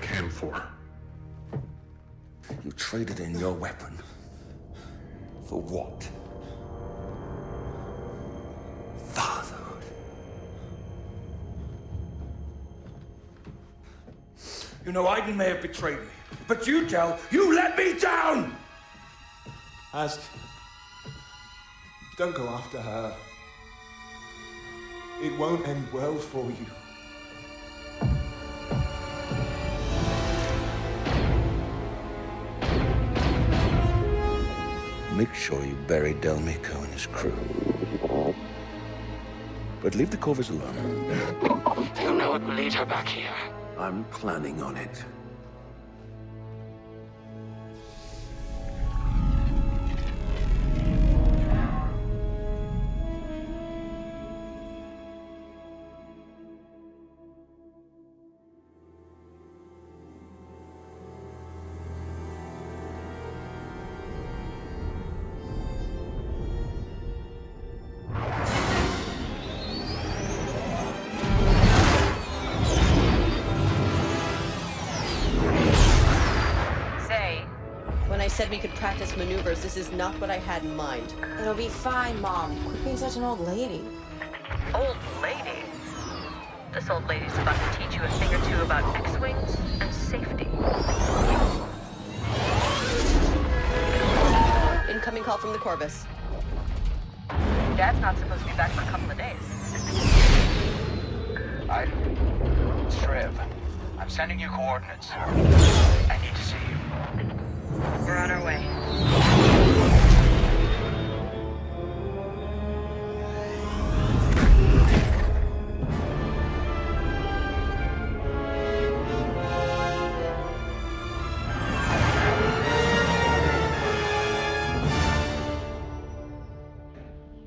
can for. You traded in your weapon. For what? Fatherhood. You know, Iden may have betrayed me, but you tell, you let me down! Ask. Don't go after her. It won't end well for you. Make sure you bury Del Meeko and his crew. But leave the Corvus alone. You know it will lead her back here. I'm planning on it. Practice maneuvers, this is not what I had in mind. It'll be fine, Mom. Quit being such an old lady. Old lady? This old lady's about to teach you a thing or two about X-Wings and safety. Incoming call from the Corvus. Dad's not supposed to be back for a couple of days. I... Shriv. I'm sending you coordinates. I need to see you. We're on our way.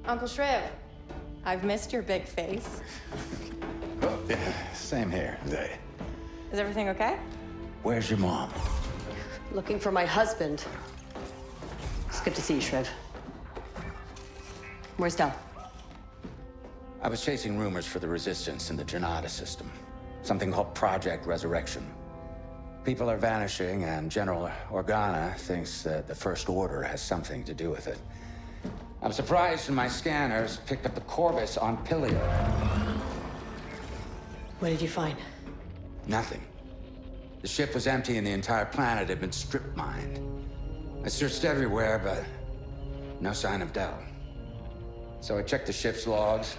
Uncle Shriv, I've missed your big face. oh, Yeah, same here, Zay. Is everything okay? Where's your mom? Looking for my husband. It's good to see you, Shriv. Where's Del? I was chasing rumors for the resistance in the Janata system. Something called Project Resurrection. People are vanishing, and General Organa thinks that the First Order has something to do with it. I'm surprised when my scanners picked up the Corvus on Pillio. What did you find? Nothing. The ship was empty and the entire planet had been strip mined. I searched everywhere, but no sign of Del. So I checked the ship's logs,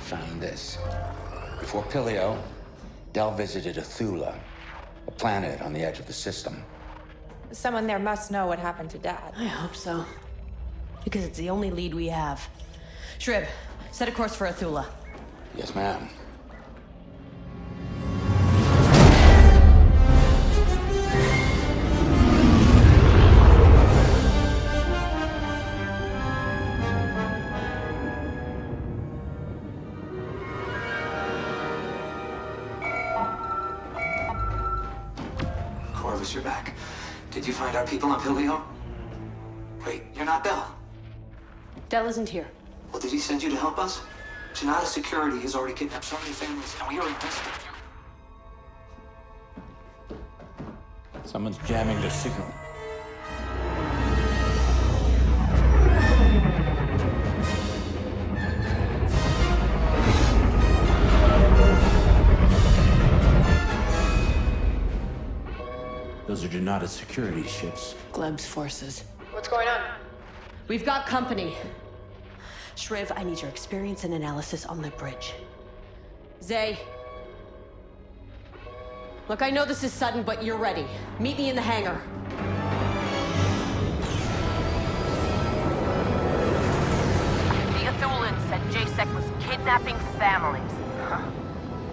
found this. Before Pillio, Del visited Athulla, a planet on the edge of the system. Someone there must know what happened to Dad. I hope so. Because it's the only lead we have. Shriv, set a course for Athulla. Yes, ma'am. People on Pillio? Wait, you're not Del. Del isn't here. Well, did he send you to help us? Janata Security has already kidnapped so many families, and we are in desperate. Someone's jamming the signal. Those are Janata security ships. Gleb's forces. What's going on? We've got company. Shriv, I need your experience and analysis on the bridge. Zay. Look, I know this is sudden, but you're ready. Meet me in the hangar. The Athullans said JSEC was kidnapping families. Huh.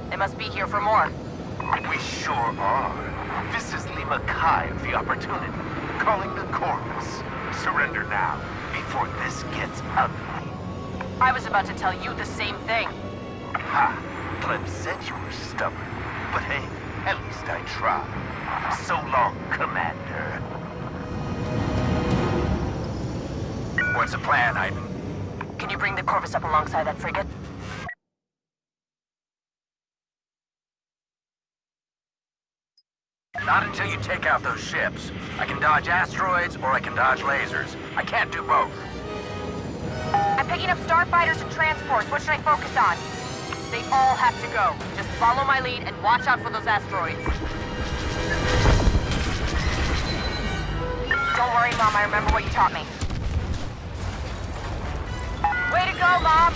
They must be here for more. We sure are. This is Lima Kai of the Opportunity, calling the Corvus. Surrender now, before this gets ugly. I was about to tell you the same thing. Ha! Clem said you were stubborn, but hey, at least I tried. So long, Commander. What's the plan, Iden? Can you bring the Corvus up alongside that frigate? Not until you take out those ships. I can dodge asteroids or I can dodge lasers. I can't do both. I'm picking up starfighters and transports. What should I focus on? They all have to go. Just follow my lead and watch out for those asteroids. Don't worry, Mom. I remember what you taught me. Way to go, Mom!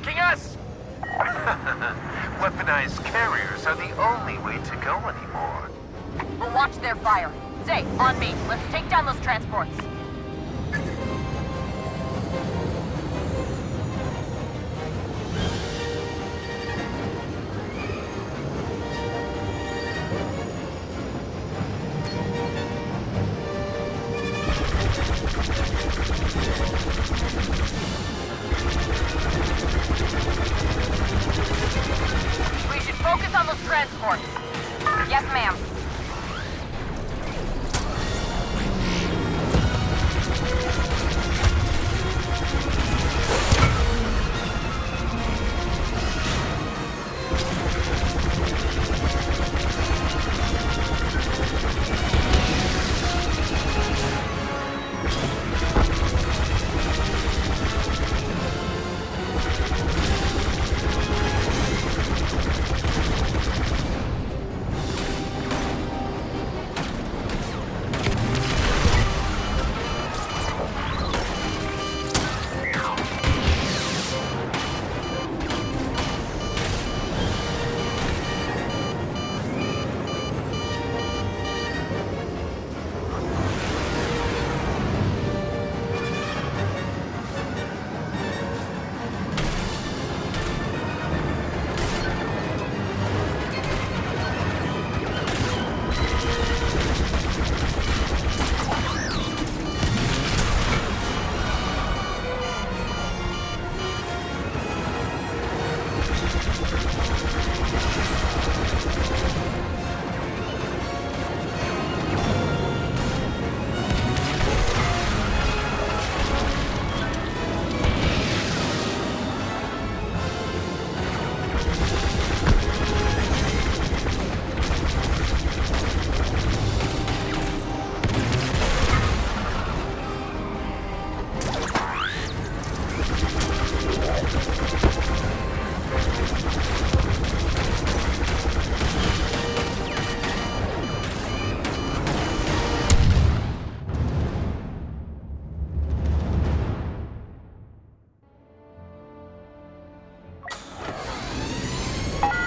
attacking us? Weaponized carriers are the only way to go anymore. We'll watch their fire. Zay, on me. Let's take down those transports.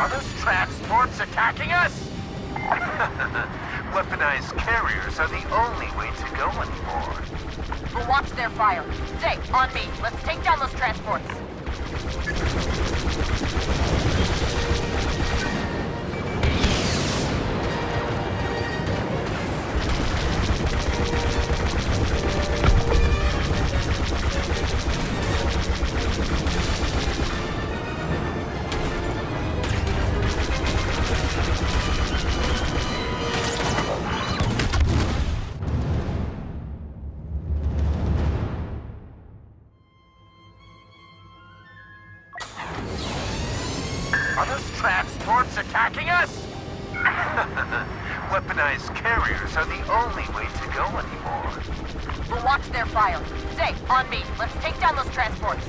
Are those transports attacking us? Weaponized carriers are the only way to go anymore. We'll watch their fire. Zay, on me. Let's take down those transports. Weaponized carriers are the only way to go anymore. We'll watch their fire. Zay, on me. Let's take down those transports.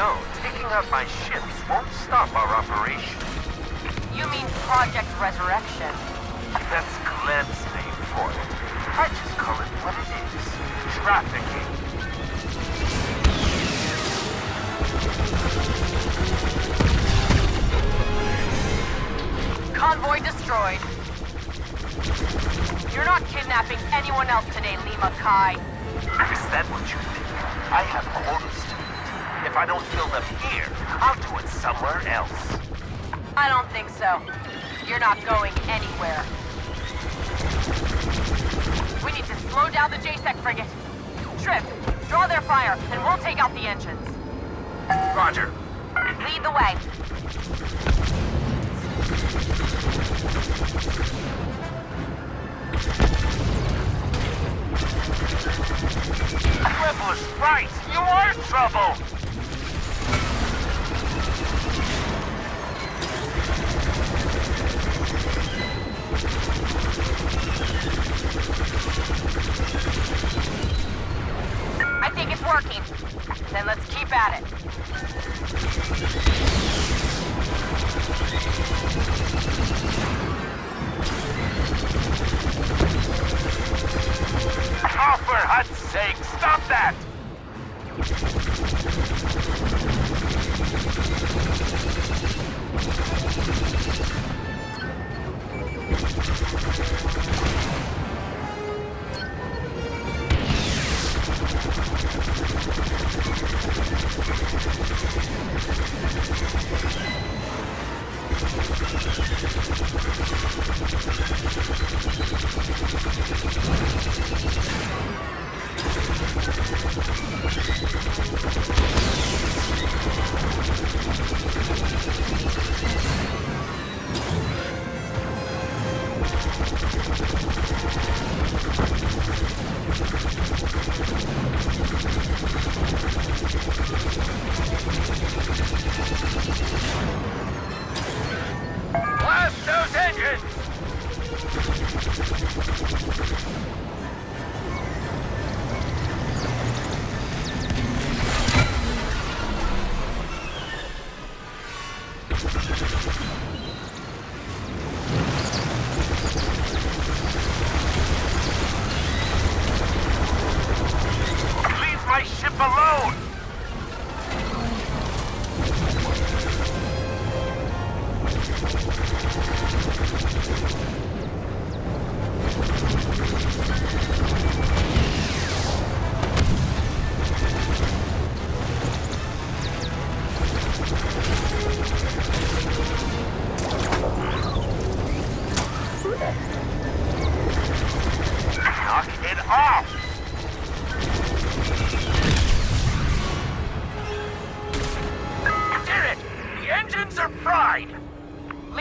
Know, taking out my ships won't stop our operation. You mean Project Resurrection. That's Gleb's name for it. I just call it what it is. Trafficking. Convoy destroyed. You're not kidnapping anyone else today, Lima Kai. Is that what you think? I have orders. If I don't fill them here, I'll do it somewhere else. I don't think so. You're not going anywhere. We need to slow down the JSEC frigate. Trip, draw their fire, and we'll take out the engines. Roger. Lead the way.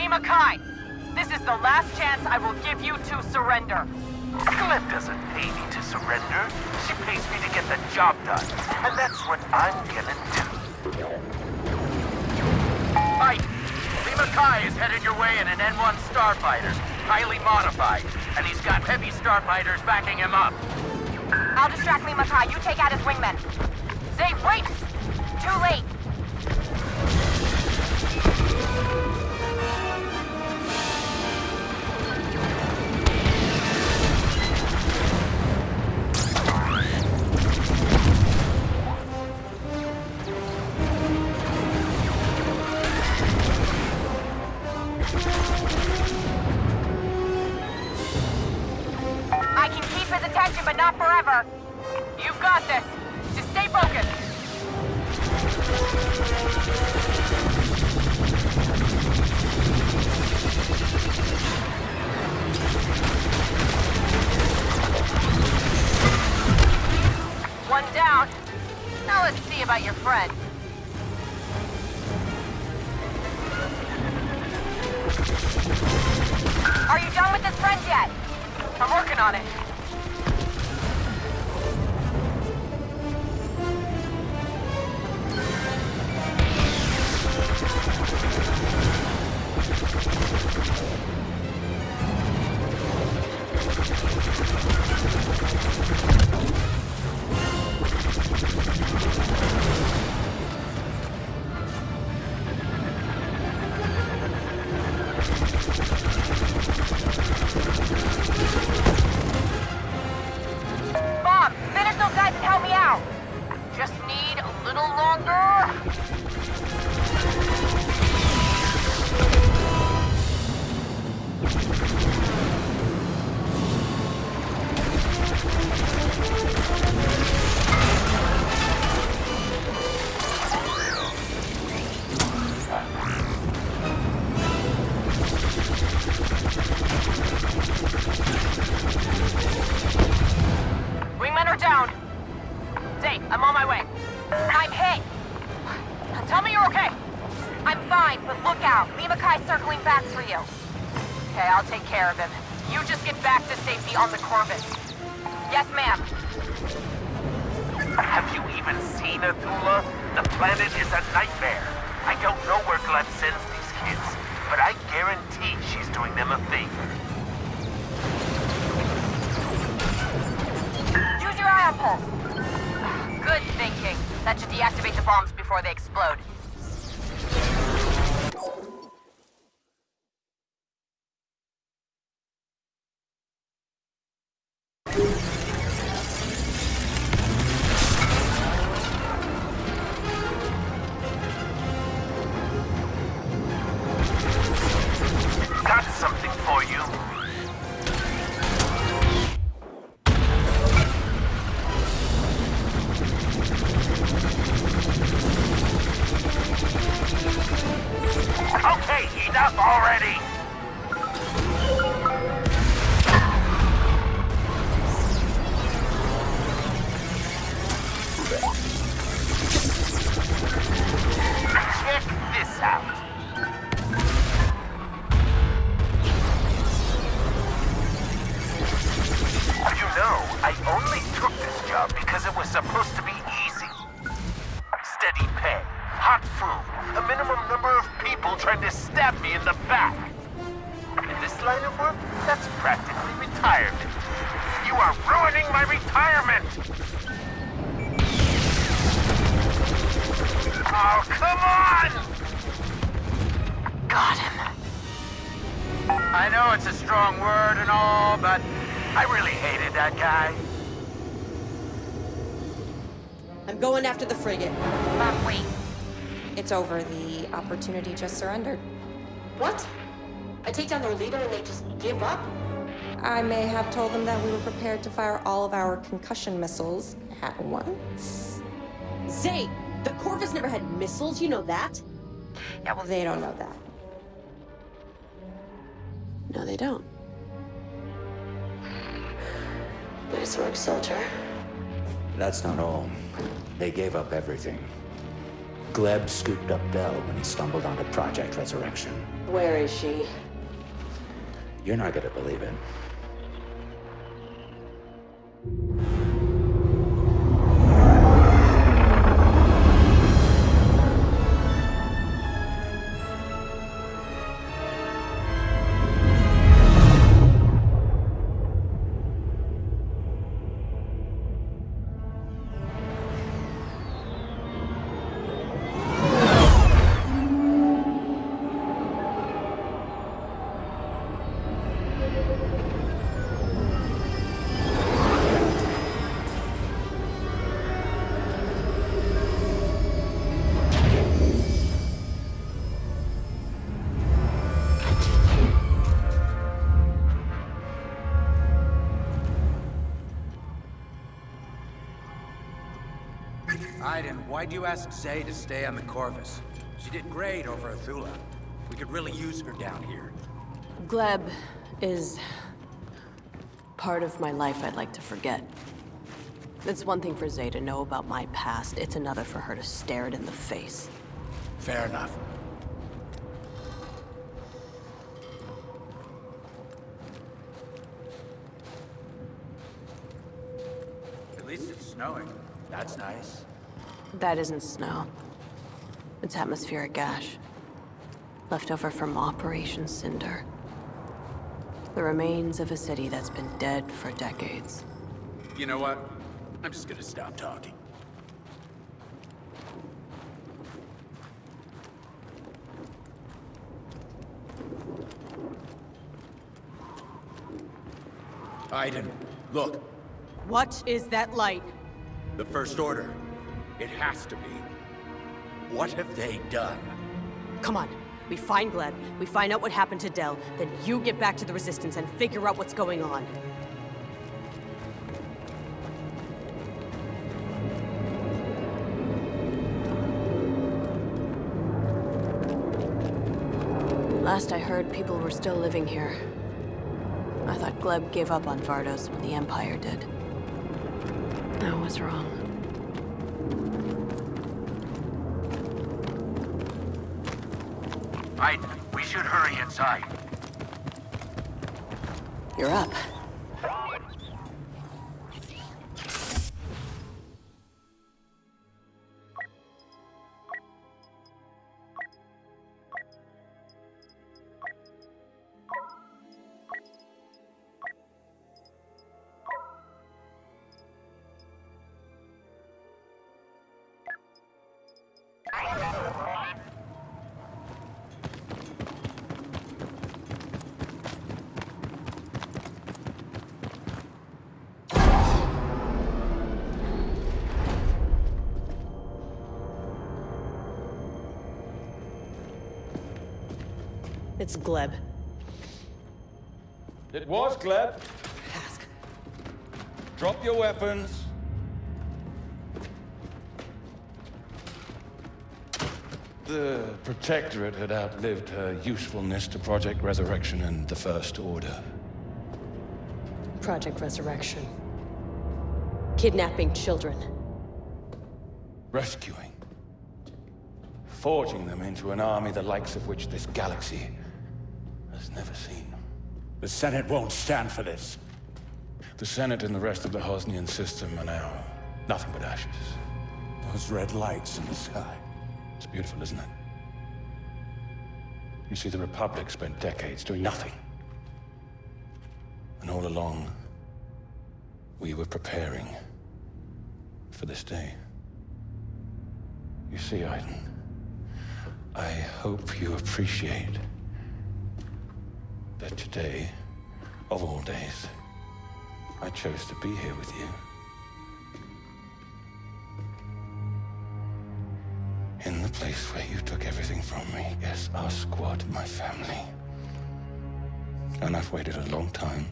Lima Kai, this is the last chance I will give you to surrender. Gleb doesn't pay me to surrender. She pays me to get the job done. And that's what I'm gonna do. Mike, Lima Kai is headed your way in an N-1 Starfighter, highly modified, and he's got heavy Starfighters backing him up. I'll distract Lima Kai. You take out his wingmen. Zay, wait! Too late. Attention, but not forever. You've got this. Just stay focused. One down. Now let's see about your friend. Are you done with this friend yet? I'm working on it. Circling back for you. Okay, I'll take care of him. You just get back to safety on the Corvus. Yes, ma'am. Have you even seen Athulla? The planet is a nightmare. I don't know where Gleb sends these kids, but I guarantee she's doing them a favor. Use your ion pulse. Good thinking. That should deactivate the bombs before they explode. Come on! Got him. I know it's a strong word and all, but I really hated that guy. I'm going after the frigate. Bob, wait. It's over. The opportunity just surrendered. What? I take down their leader and they just give up? I may have told them that we were prepared to fire all of our concussion missiles at once. Zay, the Corvus never had missiles, you know that? Yeah, well, they don't know that. No, they don't. Nice work, soldier. That's not all. They gave up everything. Gleb scooped up Del when he stumbled onto Project Resurrection. Where is she? You're not gonna believe it. Iden, why'd you ask Zay to stay on the Corvus? She did great over Athulla. We could really use her down here. Gleb is part of my life I'd like to forget. It's one thing for Zay to know about my past, it's another for her to stare it in the face. Fair enough. At least it's snowing. That's nice. That isn't snow. It's atmospheric ash. Left over from Operation Cinder. The remains of a city that's been dead for decades. You know what? I'm just gonna stop talking. Aiden, look. What is that light? The First Order. It has to be. What have they done? Come on. We find Gleb, we find out what happened to Del, then you get back to the Resistance and figure out what's going on. Last I heard, people were still living here. I thought Gleb gave up on Vardos when the Empire did. I was wrong. We should hurry inside. You're up. It's Gleb. It was Gleb. Ask. Drop your weapons. The Protectorate had outlived her usefulness to Project Resurrection and the First Order. Project Resurrection. Kidnapping children. Rescuing. Forging them into an army the likes of which this galaxy has never seen. The Senate won't stand for this. The Senate and the rest of the Hosnian system are now nothing but ashes. Those red lights in the sky. It's beautiful, isn't it? You see, the Republic spent decades doing nothing. And all along, we were preparing for this day. You see, Iden, I hope you appreciate that today, of all days, I chose to be here with you. In the place where you took everything from me. Yes, our squad, my family. And I've waited a long time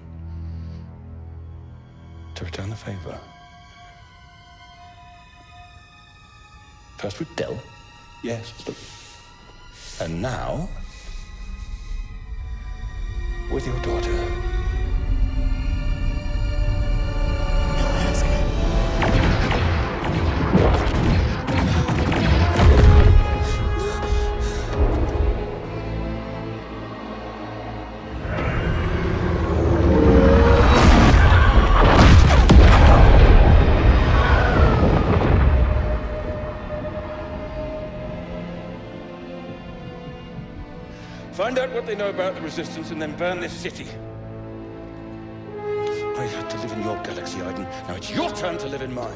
to return the favor. First with Del. Yes. And now, with your daughter. What they know about the Resistance and then burn this city. I had to live in your galaxy, Iden. Now it's your turn to live in mine.